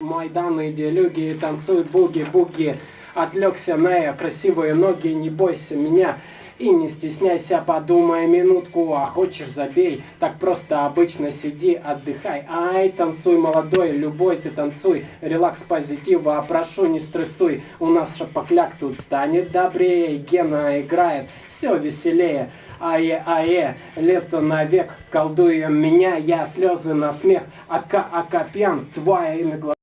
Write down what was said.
Майданы, идеологии танцуй буги-буги. Отвлекся на красивые ноги, не бойся меня. И не стесняйся, подумай минутку, а хочешь забей, так просто обычно сиди, отдыхай. Ай, танцуй, молодой, любой ты танцуй, релакс позитива, а прошу не стрессуй, у нас шапокляк тут станет добрее, Гена играет, все веселее. Ае-ае, лето навек, колдуем меня, я слезы на смех, ака-ака пьян, твоими глазами.